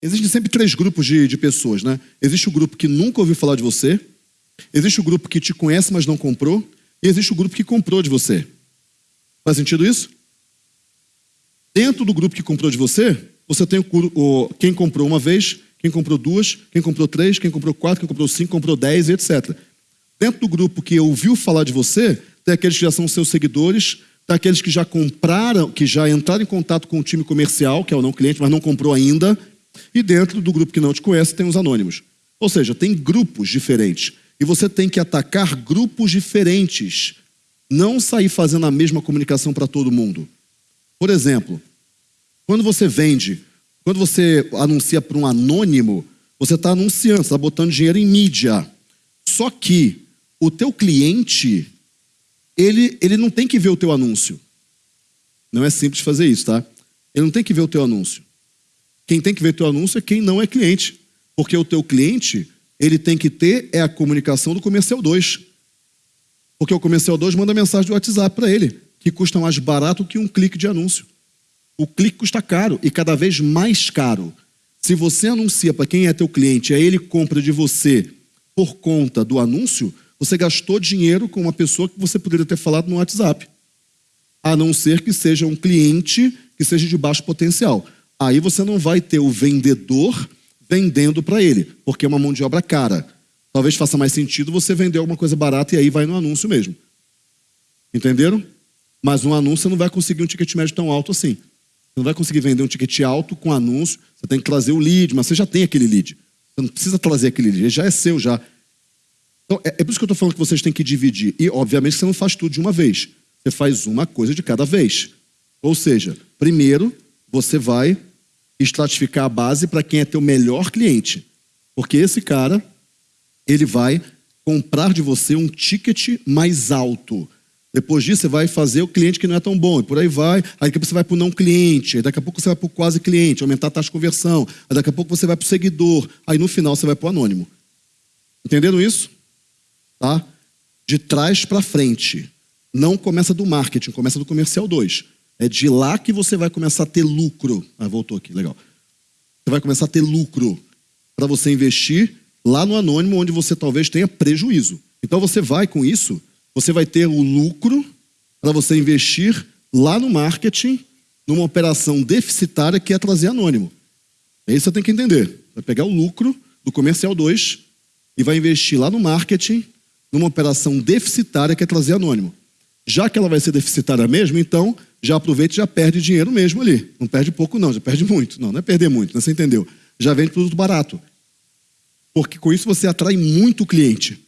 Existem sempre três grupos de, de pessoas, né? Existe o grupo que nunca ouviu falar de você, existe o grupo que te conhece, mas não comprou, e existe o grupo que comprou de você. Faz sentido isso? Dentro do grupo que comprou de você, você tem o, o, quem comprou uma vez, quem comprou duas, quem comprou três, quem comprou quatro, quem comprou cinco, comprou dez, etc. Dentro do grupo que ouviu falar de você, tem aqueles que já são seus seguidores, tem aqueles que já compraram, que já entraram em contato com o time comercial, que é o não cliente, mas não comprou ainda. E dentro do grupo que não te conhece, tem os anônimos. Ou seja, tem grupos diferentes. E você tem que atacar grupos diferentes. Não sair fazendo a mesma comunicação para todo mundo. Por exemplo, quando você vende, quando você anuncia para um anônimo, você está anunciando, está botando dinheiro em mídia. Só que o teu cliente, ele, ele não tem que ver o teu anúncio. Não é simples fazer isso, tá? Ele não tem que ver o teu anúncio. Quem tem que ver teu anúncio é quem não é cliente. Porque o teu cliente, ele tem que ter é a comunicação do comercial 2. Porque o comercial 2 manda mensagem do WhatsApp para ele, que custa mais barato que um clique de anúncio. O clique custa caro e cada vez mais caro. Se você anuncia para quem é teu cliente, aí ele compra de você por conta do anúncio, você gastou dinheiro com uma pessoa que você poderia ter falado no WhatsApp. A não ser que seja um cliente que seja de baixo potencial. Aí você não vai ter o vendedor vendendo para ele, porque é uma mão de obra cara. Talvez faça mais sentido você vender alguma coisa barata e aí vai no anúncio mesmo. Entenderam? Mas um anúncio você não vai conseguir um ticket médio tão alto assim. Você não vai conseguir vender um ticket alto com anúncio, você tem que trazer o lead, mas você já tem aquele lead. Você não precisa trazer aquele lead, ele já é seu já. Então, é, é por isso que eu estou falando que vocês têm que dividir. E, obviamente, você não faz tudo de uma vez. Você faz uma coisa de cada vez. Ou seja, primeiro você vai estratificar a base para quem é teu melhor cliente. Porque esse cara, ele vai comprar de você um ticket mais alto. Depois disso, você vai fazer o cliente que não é tão bom, e por aí vai. Aí daqui a pouco você vai para o não cliente, daqui a pouco você vai para o quase cliente, aumentar a taxa de conversão, aí daqui a pouco você vai para o seguidor, aí no final você vai para o anônimo. Entenderam isso? Tá? De trás para frente. Não começa do marketing, começa do comercial 2. É de lá que você vai começar a ter lucro. Ah, voltou aqui, legal. Você vai começar a ter lucro para você investir lá no anônimo, onde você talvez tenha prejuízo. Então você vai com isso, você vai ter o lucro para você investir lá no marketing, numa operação deficitária que é trazer anônimo. É isso que você tem que entender. Vai pegar o lucro do comercial 2 e vai investir lá no marketing, numa operação deficitária que é trazer anônimo. Já que ela vai ser deficitária mesmo, então já aproveita e já perde dinheiro mesmo ali. Não perde pouco, não, já perde muito. Não, não é perder muito, né? você entendeu? Já vende produto barato. Porque com isso você atrai muito cliente.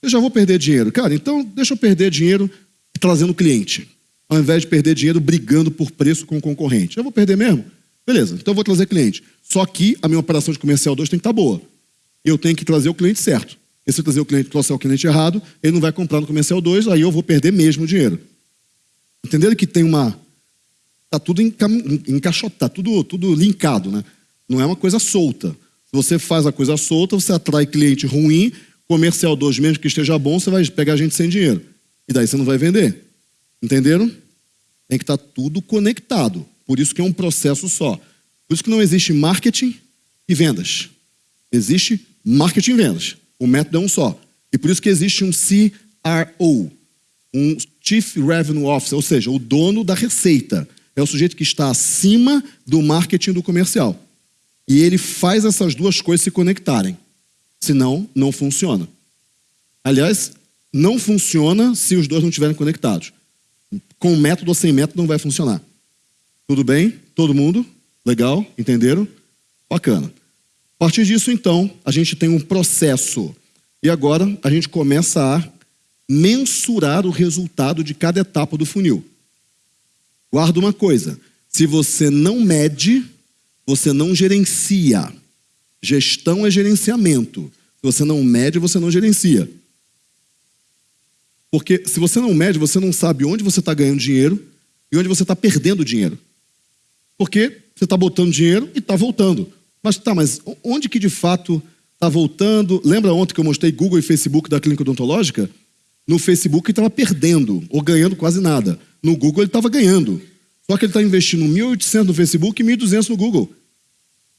Eu já vou perder dinheiro. Cara, então deixa eu perder dinheiro trazendo cliente. Ao invés de perder dinheiro brigando por preço com o concorrente. Eu vou perder mesmo? Beleza, então eu vou trazer cliente. Só que a minha operação de comercial 2 tem que estar boa. Eu tenho que trazer o cliente certo. E se eu trazer o cliente, trouxer o cliente errado, ele não vai comprar no comercial 2, aí eu vou perder mesmo dinheiro. Entenderam que tem uma. Está tudo encaixotado, está tudo, tudo linkado, né? Não é uma coisa solta. Se você faz a coisa solta, você atrai cliente ruim, comercial 2, mesmo que esteja bom, você vai pegar gente sem dinheiro. E daí você não vai vender. Entenderam? Tem que estar tá tudo conectado. Por isso que é um processo só. Por isso que não existe marketing e vendas. Existe marketing e vendas. O método é um só. E por isso que existe um CRO, um Chief Revenue Officer, ou seja, o dono da receita. É o sujeito que está acima do marketing do comercial. E ele faz essas duas coisas se conectarem. Senão, não funciona. Aliás, não funciona se os dois não estiverem conectados. Com método ou sem método não vai funcionar. Tudo bem? Todo mundo? Legal? Entenderam? Bacana. A partir disso, então, a gente tem um processo. E agora a gente começa a mensurar o resultado de cada etapa do funil. Guarda uma coisa: se você não mede, você não gerencia. Gestão é gerenciamento. Se você não mede, você não gerencia. Porque se você não mede, você não sabe onde você está ganhando dinheiro e onde você está perdendo dinheiro. Porque você está botando dinheiro e está voltando. Mas tá, mas onde que de fato está voltando? Lembra ontem que eu mostrei Google e Facebook da clínica odontológica? No Facebook ele estava perdendo ou ganhando quase nada. No Google ele estava ganhando. Só que ele está investindo 1.800 no Facebook e 1.200 no Google.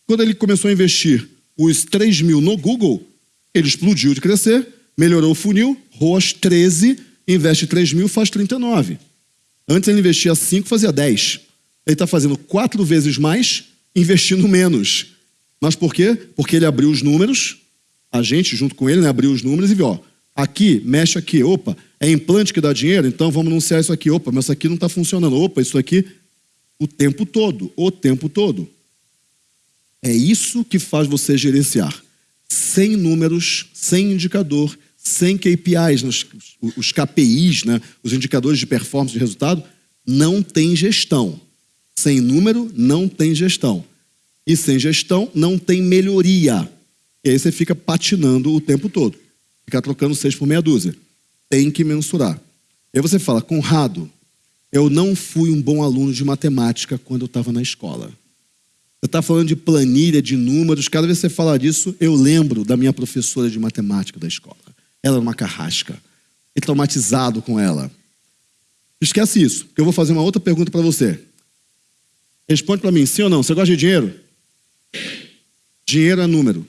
Quando ele começou a investir os 3 mil no Google, ele explodiu de crescer, melhorou o funil, ROAS 13, investe 3 mil, faz 39. Antes ele investia 5, fazia 10. Ele está fazendo quatro vezes mais, investindo menos. Mas por quê? Porque ele abriu os números, a gente, junto com ele, né, abriu os números e viu, ó, aqui, mexe aqui, opa, é implante que dá dinheiro, então vamos anunciar isso aqui, opa, mas isso aqui não está funcionando, opa, isso aqui, o tempo todo, o tempo todo. É isso que faz você gerenciar. Sem números, sem indicador, sem KPIs, os, KPIs, né, os indicadores de performance de resultado, não tem gestão. Sem número, não tem gestão. E sem gestão, não tem melhoria. E aí você fica patinando o tempo todo. Ficar trocando seis por meia dúzia. Tem que mensurar. E aí você fala, Conrado, eu não fui um bom aluno de matemática quando eu estava na escola. Você está falando de planilha, de números. Cada vez que você fala disso, eu lembro da minha professora de matemática da escola. Ela era uma carrasca. E traumatizado com ela. Esquece isso, porque eu vou fazer uma outra pergunta para você. Responde para mim, sim ou não? Você gosta de dinheiro? Dinheiro é número.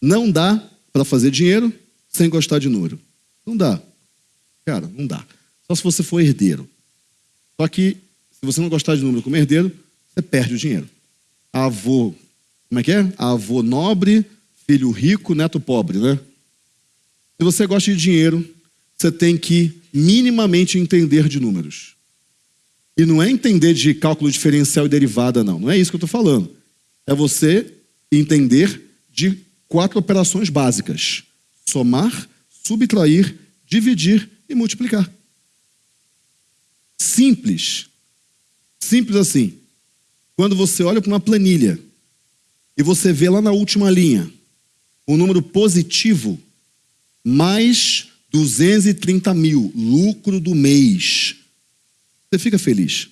Não dá para fazer dinheiro sem gostar de número. Não dá. Cara, não dá. Só se você for herdeiro. Só que se você não gostar de número como herdeiro, você perde o dinheiro. Avô, como é que é? Avô nobre, filho rico, neto pobre, né? Se você gosta de dinheiro, você tem que minimamente entender de números. E não é entender de cálculo diferencial e derivada, não. Não é isso que eu estou falando. É você entender de quatro operações básicas: somar, subtrair, dividir e multiplicar. Simples. Simples assim. Quando você olha para uma planilha e você vê lá na última linha um número positivo, mais 230 mil, lucro do mês, você fica feliz.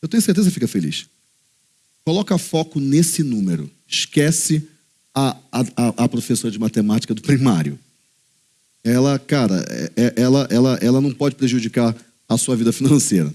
Eu tenho certeza que fica feliz. Coloca foco nesse número. Esquece a, a, a professora de matemática do primário. Ela, cara, é, é, ela, ela, ela não pode prejudicar a sua vida financeira.